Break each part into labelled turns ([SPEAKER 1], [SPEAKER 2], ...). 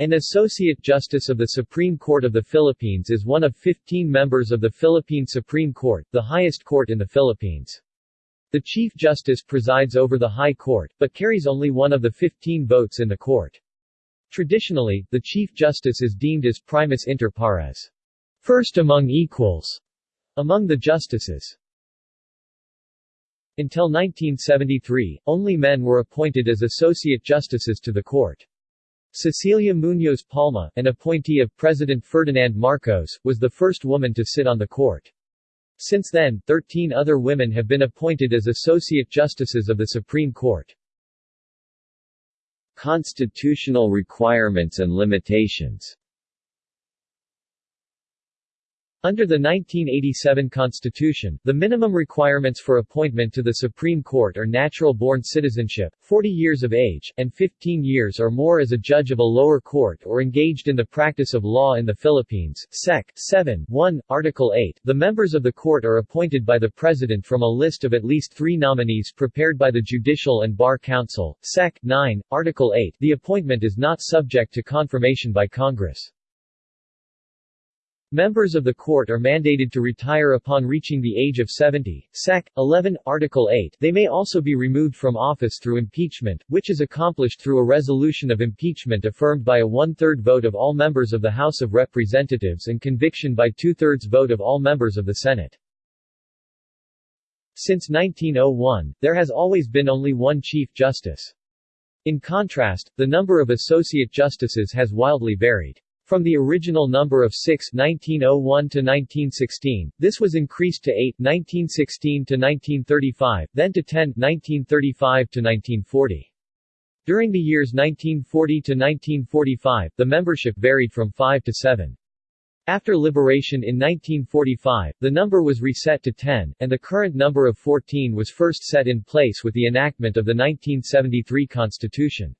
[SPEAKER 1] An Associate Justice of the Supreme Court of the Philippines is one of 15 members of the Philippine Supreme Court, the highest court in the Philippines. The Chief Justice presides over the High Court, but carries only one of the 15 votes in the court. Traditionally, the Chief Justice is deemed as primus inter pares, first among equals, among the justices. Until 1973, only men were appointed as associate justices to the court. Cecilia Muñoz Palma, an appointee of President Ferdinand Marcos, was the first woman to sit on the court. Since then, 13 other women have been appointed as associate justices of the Supreme Court.
[SPEAKER 2] Constitutional requirements and limitations
[SPEAKER 1] under the 1987 Constitution, the minimum requirements for appointment to the Supreme Court are natural-born citizenship, 40 years of age, and 15 years or more as a judge of a lower court or engaged in the practice of law in the Philippines. Sec. 7. 1. Article 8. The members of the court are appointed by the President from a list of at least three nominees prepared by the Judicial and Bar Council. Sec. 9. Article 8. The appointment is not subject to confirmation by Congress. Members of the court are mandated to retire upon reaching the age of 70. Sec. 11, Article 8. They may also be removed from office through impeachment, which is accomplished through a resolution of impeachment affirmed by a one-third vote of all members of the House of Representatives and conviction by two-thirds vote of all members of the Senate. Since 1901, there has always been only one Chief Justice. In contrast, the number of associate justices has wildly varied. From the original number of 6 1901 to 1916, this was increased to 8 1916 to 1935, then to 10 1935 to 1940. During the years 1940 to 1945, the membership varied from 5 to 7. After liberation in 1945, the number was reset to 10, and the current number of 14 was first set in place with the enactment of the 1973 Constitution.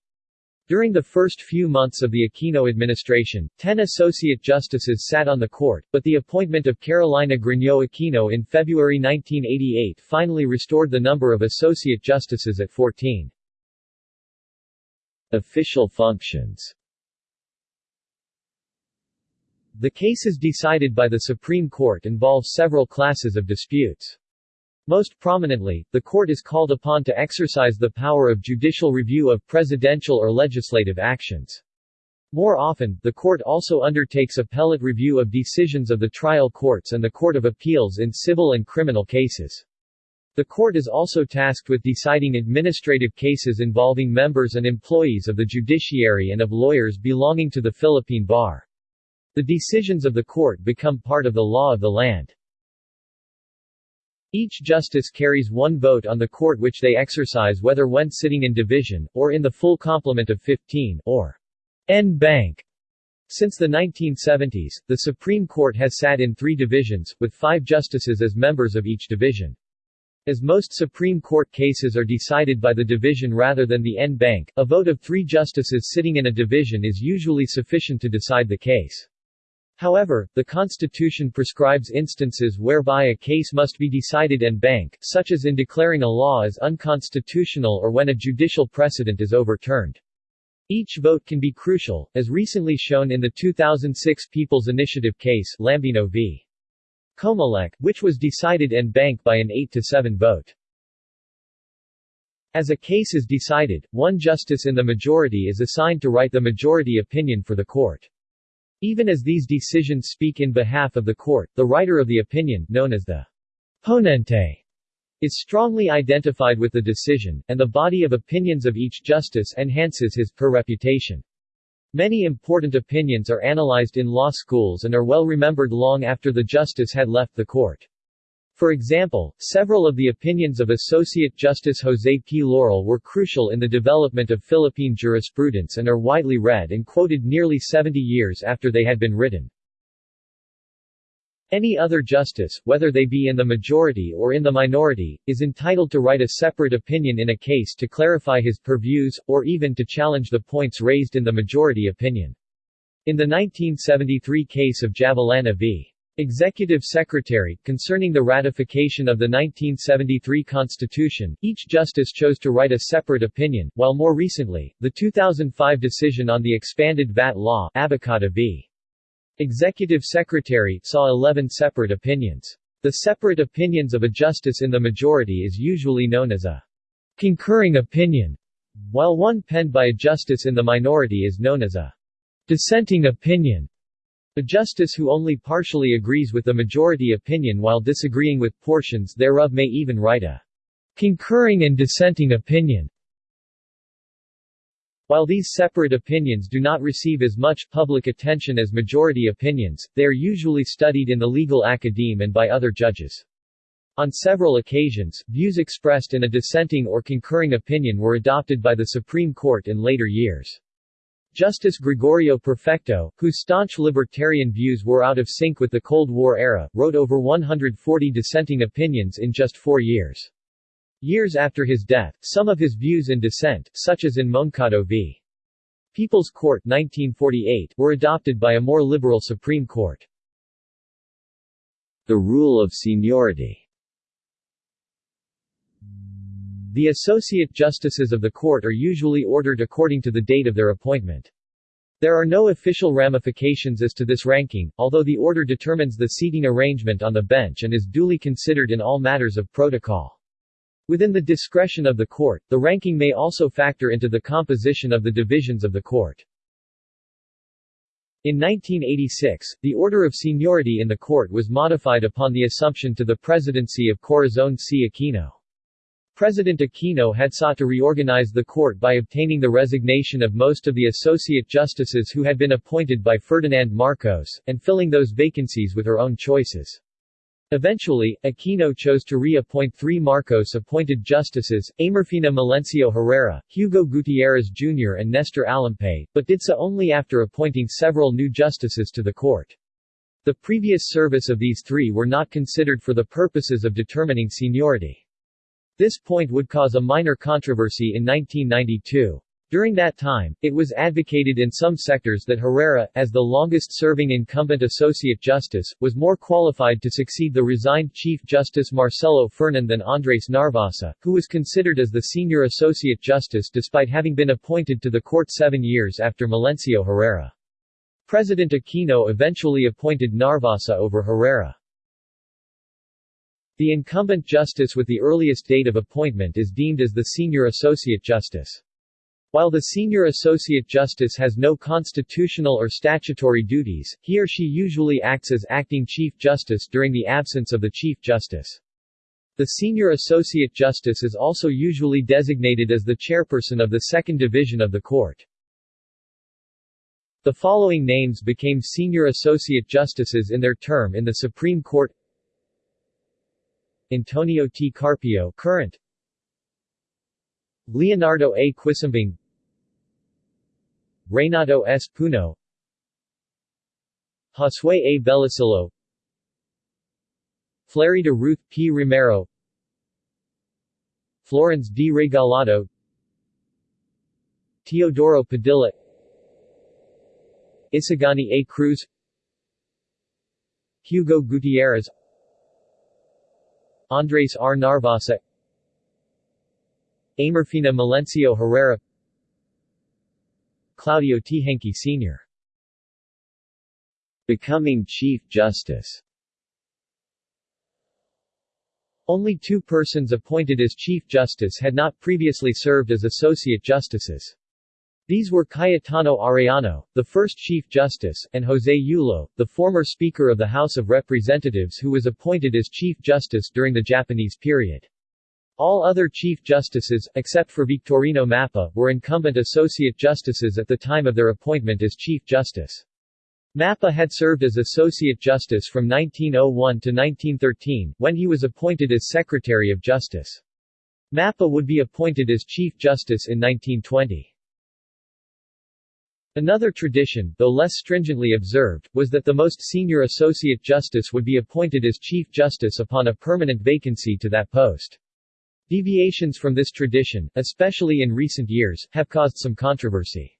[SPEAKER 1] During the first few months of the Aquino administration, ten associate justices sat on the court, but the appointment of Carolina Griño Aquino in February 1988 finally restored the number of associate justices at 14.
[SPEAKER 2] Official functions
[SPEAKER 1] The cases decided by the Supreme Court involve several classes of disputes. Most prominently, the court is called upon to exercise the power of judicial review of presidential or legislative actions. More often, the court also undertakes appellate review of decisions of the trial courts and the Court of Appeals in civil and criminal cases. The court is also tasked with deciding administrative cases involving members and employees of the judiciary and of lawyers belonging to the Philippine Bar. The decisions of the court become part of the law of the land. Each justice carries one vote on the court which they exercise whether when sitting in division, or in the full complement of 15, or en banc. Since the 1970s, the Supreme Court has sat in three divisions, with five justices as members of each division. As most Supreme Court cases are decided by the division rather than the en banc, a vote of three justices sitting in a division is usually sufficient to decide the case. However, the Constitution prescribes instances whereby a case must be decided en banc, such as in declaring a law as unconstitutional or when a judicial precedent is overturned. Each vote can be crucial, as recently shown in the 2006 People's Initiative case Lambino v. Comelec, which was decided en banc by an 8-7 vote. As a case is decided, one justice in the majority is assigned to write the majority opinion for the court. Even as these decisions speak in behalf of the court, the writer of the opinion, known as the ponente, is strongly identified with the decision, and the body of opinions of each justice enhances his per reputation. Many important opinions are analyzed in law schools and are well remembered long after the justice had left the court. For example, several of the opinions of Associate Justice José P. Laurel were crucial in the development of Philippine jurisprudence and are widely read and quoted nearly 70 years after they had been written. Any other justice, whether they be in the majority or in the minority, is entitled to write a separate opinion in a case to clarify his purviews, or even to challenge the points raised in the majority opinion. In the 1973 case of Javellana v. Executive Secretary, concerning the ratification of the 1973 Constitution, each justice chose to write a separate opinion, while more recently, the 2005 decision on the expanded VAT law ABAKADA v. Executive Secretary saw 11 separate opinions. The separate opinions of a justice in the majority is usually known as a concurring opinion, while one penned by a justice in the minority is known as a dissenting opinion. A justice who only partially agrees with the majority opinion while disagreeing with portions thereof may even write a concurring and dissenting opinion. While these separate opinions do not receive as much public attention as majority opinions, they are usually studied in the legal academe and by other judges. On several occasions, views expressed in a dissenting or concurring opinion were adopted by the Supreme Court in later years. Justice Gregorio Perfecto, whose staunch libertarian views were out of sync with the Cold War era, wrote over 140 dissenting opinions in just four years. Years after his death, some of his views in dissent, such as in Moncado v. People's Court 1948, were adopted by a more liberal Supreme Court.
[SPEAKER 2] The rule of seniority
[SPEAKER 1] The associate justices of the court are usually ordered according to the date of their appointment. There are no official ramifications as to this ranking, although the order determines the seating arrangement on the bench and is duly considered in all matters of protocol. Within the discretion of the court, the ranking may also factor into the composition of the divisions of the court. In 1986, the order of seniority in the court was modified upon the assumption to the presidency of Corazon C. Aquino. President Aquino had sought to reorganize the court by obtaining the resignation of most of the associate justices who had been appointed by Ferdinand Marcos, and filling those vacancies with her own choices. Eventually, Aquino chose to reappoint three Marcos-appointed justices, Ameurfina Melencio Herrera, Hugo Gutierrez Jr. and Nestor Alampay, but did so only after appointing several new justices to the court. The previous service of these three were not considered for the purposes of determining seniority. This point would cause a minor controversy in 1992. During that time, it was advocated in some sectors that Herrera, as the longest-serving incumbent Associate Justice, was more qualified to succeed the resigned Chief Justice Marcelo Fernan than Andres Narvasa, who was considered as the senior Associate Justice despite having been appointed to the court seven years after Melencio Herrera. President Aquino eventually appointed Narvasa over Herrera. The incumbent justice with the earliest date of appointment is deemed as the senior associate justice. While the senior associate justice has no constitutional or statutory duties, he or she usually acts as acting chief justice during the absence of the chief justice. The senior associate justice is also usually designated as the chairperson of the second division of the court. The following names became senior associate justices in their term in the Supreme Court Antonio T. Carpio current Leonardo A. Quisumbing Renato S. Puno Josue A. Bellosillo Flerida Ruth P. Romero Florenz D. Regalado Teodoro Padilla Isagani A. Cruz Hugo Gutierrez Andres R. Narvasa Ameurfina Melencio Herrera Claudio Teehankee Sr.
[SPEAKER 2] Becoming Chief Justice
[SPEAKER 1] Only two persons appointed as Chief Justice had not previously served as Associate Justices. These were Cayetano Arellano, the first Chief Justice, and José Yulo, the former Speaker of the House of Representatives who was appointed as Chief Justice during the Japanese period. All other Chief Justices, except for Victorino Mappa, were incumbent Associate Justices at the time of their appointment as Chief Justice. Mappa had served as Associate Justice from 1901 to 1913, when he was appointed as Secretary of Justice. Mappa would be appointed as Chief Justice in 1920. Another tradition, though less stringently observed, was that the most senior associate justice would be appointed as chief justice upon a permanent vacancy to that post. Deviations from this tradition, especially in recent years, have caused some controversy.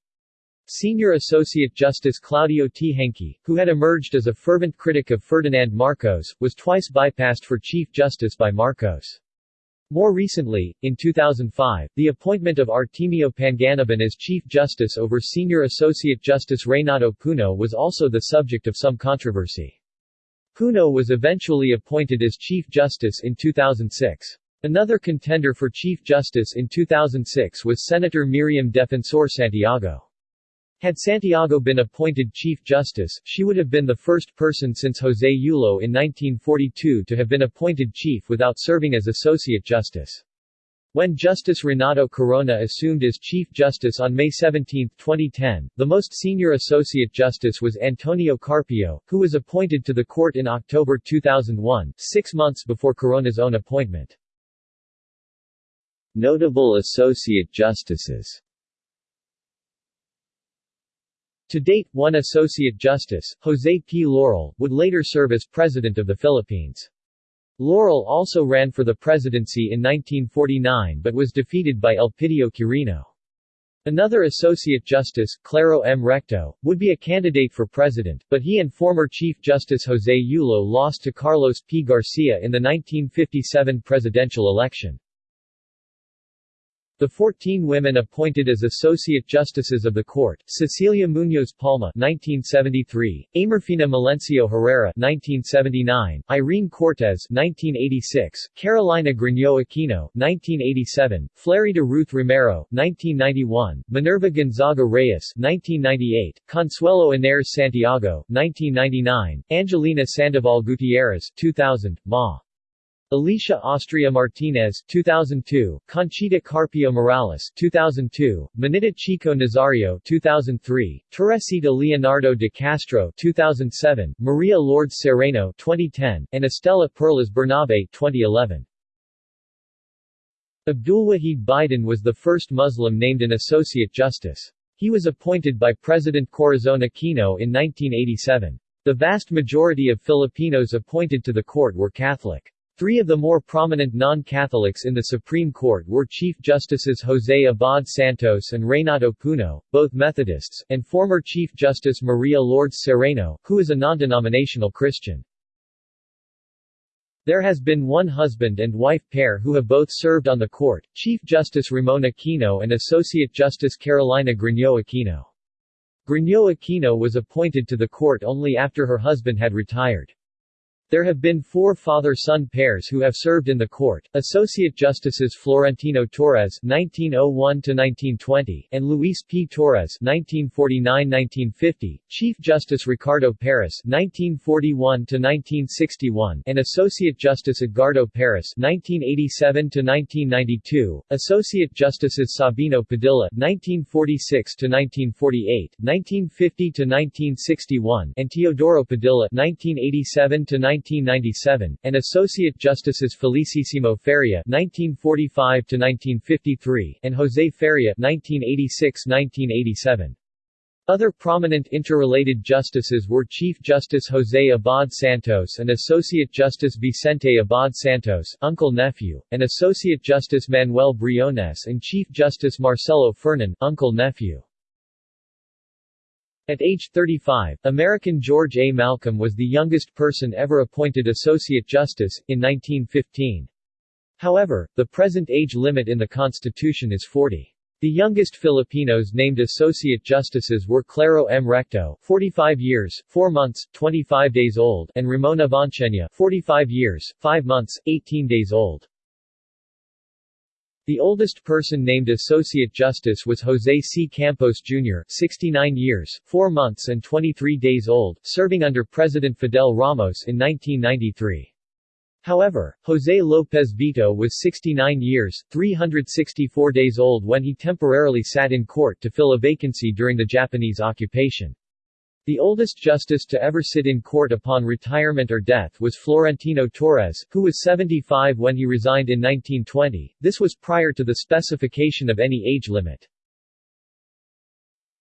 [SPEAKER 1] Senior Associate Justice Claudio Teehankee, who had emerged as a fervent critic of Ferdinand Marcos, was twice bypassed for Chief Justice by Marcos. More recently, in 2005, the appointment of Artemio Panganiban as Chief Justice over Senior Associate Justice Renato Puno was also the subject of some controversy. Puno was eventually appointed as Chief Justice in 2006. Another contender for Chief Justice in 2006 was Senator Miriam Defensor Santiago. Had Santiago been appointed Chief Justice, she would have been the first person since José Yulo in 1942 to have been appointed Chief without serving as Associate Justice. When Justice Renato Corona assumed as Chief Justice on May 17, 2010, the most senior Associate Justice was Antonio Carpio, who was appointed to the court in October 2001, six months before Corona's own appointment.
[SPEAKER 2] Notable Associate Justices
[SPEAKER 1] To date, one Associate Justice, José P. Laurel, would later serve as President of the Philippines. Laurel also ran for the presidency in 1949 but was defeated by Elpidio Quirino. Another Associate Justice, Claro M. Recto, would be a candidate for president, but he and former Chief Justice José Yulo lost to Carlos P. Garcia in the 1957 presidential election. The 14 women appointed as Associate Justices of the Court, Cecilia Muñoz Palma 1973, Ameurfina Melencio Herrera 1979, Irene Cortez 1986, Carolina Griño Aquino 1987, Flerida Ruth Romero 1991, Minerva Gonzaga Reyes 1998, Consuelo Inés Santiago 1999, Angelina Sandoval Gutierrez 2000, Ma. Alicia Austria Martinez 2002, Conchita Carpio Morales 2002, Minita Chico Nazario 2003, Teresita Leonardo de Castro 2007, Maria Lourdes Sereno 2010, and Estela Perlas Bernabe 2011. Abdulwahid Bidin was the first Muslim named an Associate Justice. He was appointed by President Corazon Aquino in 1987. The vast majority of Filipinos appointed to the court were Catholic. Three of the more prominent non-Catholics in the Supreme Court were Chief Justices José Abad Santos and Renato Puno, both Methodists, and former Chief Justice Maria Lourdes Sereno, who is a non-denominational Christian. There has been one husband and wife pair who have both served on the court, Chief Justice Ramon Aquino and Associate Justice Carolina Griño Aquino. Griño Aquino was appointed to the court only after her husband had retired. There have been four father-son pairs who have served in the court, Associate Justices Florentino Torres (1901–1920) and Luis P. Torres (1949–1950), Chief Justice Ricardo Paras (1941–1961), and Associate Justice Edgardo Paras (1987–1992), Associate Justices Sabino Padilla (1946–1948), 1950–1961, and Teodoro Padilla (1987 to 1997, and Associate Justices Felicissimo Feria (1945–1953) and José Feria (1986–1987). Other prominent interrelated justices were Chief Justice José Abad Santos and Associate Justice Vicente Abad Santos uncle-nephew, and Associate Justice Manuel Briones and Chief Justice Marcelo Fernan uncle-nephew. At age 35, American George A. Malcolm was the youngest person ever appointed Associate Justice, in 1915. However, the present age limit in the Constitution is 40. The youngest Filipinos named Associate Justices were Claro M. Recto 45 years, 4 months, 25 days old and Ramona Avanceña 45 years, 5 months, 18 days old. The oldest person named Associate Justice was José C. Campos Jr., 69 years, 4 months and 23 days old, serving under President Fidel Ramos in 1993. However, José López Vito was 69 years, 364 days old when he temporarily sat in court to fill a vacancy during the Japanese occupation. The oldest justice to ever sit in court upon retirement or death was Florentino Torres, who was 75 when he resigned in 1920. This was prior to the specification of any age limit.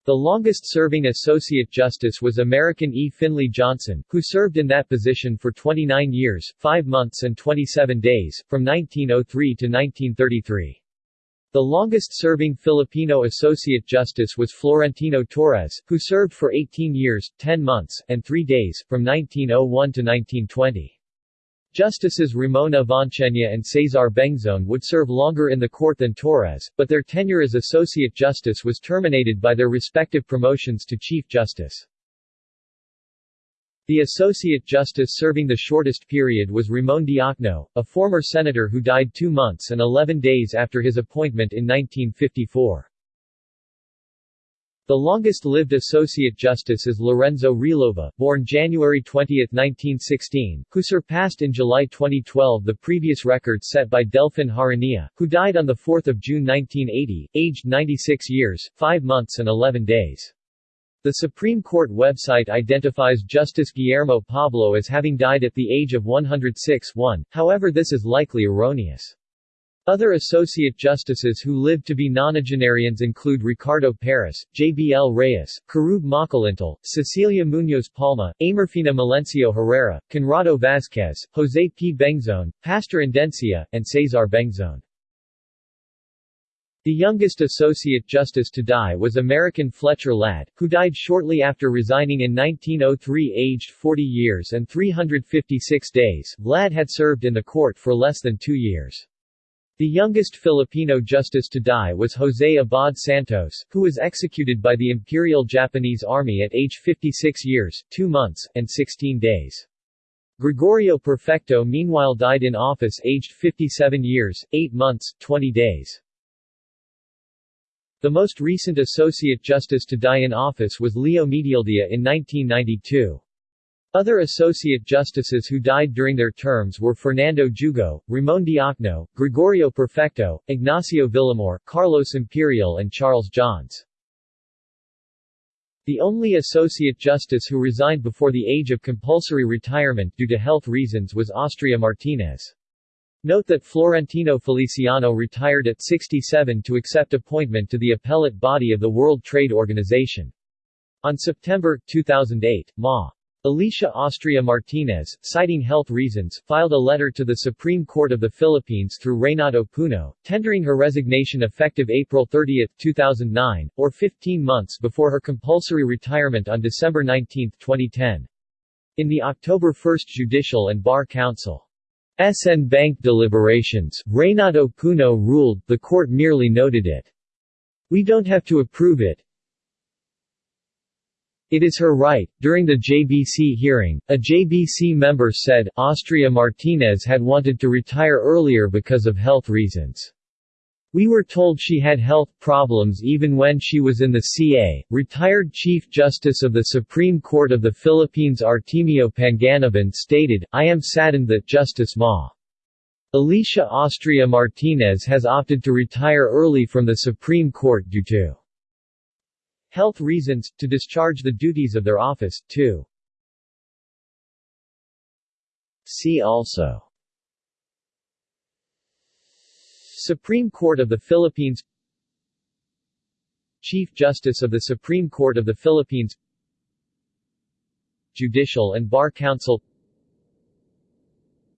[SPEAKER 1] The longest-serving Associate Justice was American E. Finley Johnson, who served in that position for 29 years, 5 months and 27 days, from 1903 to 1933. The longest-serving Filipino associate justice was Florentino Torres, who served for 18 years, 10 months, and 3 days, from 1901 to 1920. Justices Ramon Avanceña and Cesar Bengzon would serve longer in the court than Torres, but their tenure as associate justice was terminated by their respective promotions to chief justice. The Associate Justice serving the shortest period was Ramon Diokno, a former senator who died two months and 11 days after his appointment in 1954. The longest-lived Associate Justice is Lorenzo Relova, born January 20, 1916, who surpassed in July 2012 the previous record set by Delfin Jaranilla, who died on 4 June 1980, aged 96 years, 5 months and 11 days. The Supreme Court website identifies Justice Guillermo Pablo as having died at the age of 106 1, however this is likely erroneous. Other associate justices who lived to be nonagenarians include Ricardo Paras, J.B.L. Reyes, Querube Makalintal, Cecilia Munoz Palma, Ameurfina Melencio Herrera, Conrado Vazquez, Jose P. Bengzon, Pastor Endencia, and Cesar Bengzon. The youngest Associate Justice to die was American Fletcher Ladd, who died shortly after resigning in 1903 aged 40 years and 356 days. Ladd had served in the court for less than two years. The youngest Filipino justice to die was Jose Abad Santos, who was executed by the Imperial Japanese Army at age 56 years, 2 months, and 16 days. Gregorio Perfecto meanwhile died in office aged 57 years, 8 months, 20 days. The most recent Associate Justice to die in office was Leo Medialdea in 1992. Other Associate Justices who died during their terms were Fernando Jugo, Ramon Diokno, Gregorio Perfecto, Ignacio Villamor, Carlos Imperial and Charles Johns. The only Associate Justice who resigned before the age of compulsory retirement due to health reasons was Austria Martinez. Note that Florentino Feliciano retired at 67 to accept appointment to the appellate body of the World Trade Organization. On September 2008, Ma. Alicia Austria Martinez, citing health reasons, filed a letter to the Supreme Court of the Philippines through Reynato Puno, tendering her resignation effective April 30, 2009, or 15 months before her compulsory retirement on December 19, 2010. In the October 1 Judicial and Bar Council en banc deliberations, Reynato Puno ruled, the court merely noted it. We don't have to approve it. It is her right. During the JBC hearing, a JBC member said, Austria Martinez had wanted to retire earlier because of health reasons. We were told she had health problems even when she was in the CA. Retired Chief Justice of the Supreme Court of the Philippines Artemio Panganiban stated, I am saddened that Justice Ma. Alicia Austria Martinez has opted to retire early from the Supreme Court due to health reasons, to discharge the duties of their office, too.
[SPEAKER 2] See also
[SPEAKER 1] Supreme Court of the Philippines Chief Justice of the Supreme Court of the Philippines Judicial and Bar Council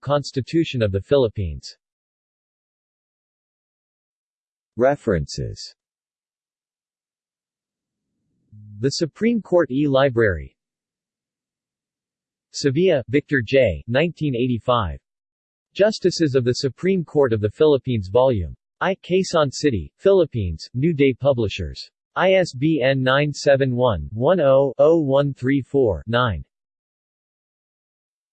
[SPEAKER 1] Constitution of the Philippines
[SPEAKER 2] References
[SPEAKER 1] The Supreme Court e-Library Sevilla, Victor J. 1985. Justices of the Supreme Court of the Philippines Volume I. Quezon City, Philippines, New Day Publishers. ISBN 971-10-0134-9.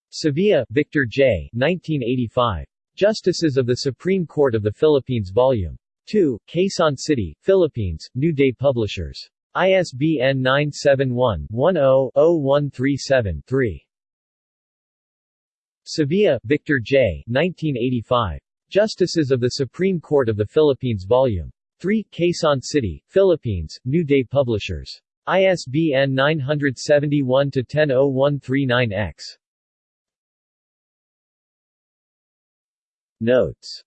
[SPEAKER 1] Sevilla, Victor J. 1985. Justices of the Supreme Court of the Philippines Volume 2, Quezon City, Philippines, New Day Publishers. ISBN 971-10-0137-3. Sevilla, Victor J. 1985. Justices of the Supreme Court of the Philippines Vol. 3, Quezon City, Philippines, New Day Publishers. ISBN 971-100139-X.
[SPEAKER 2] Notes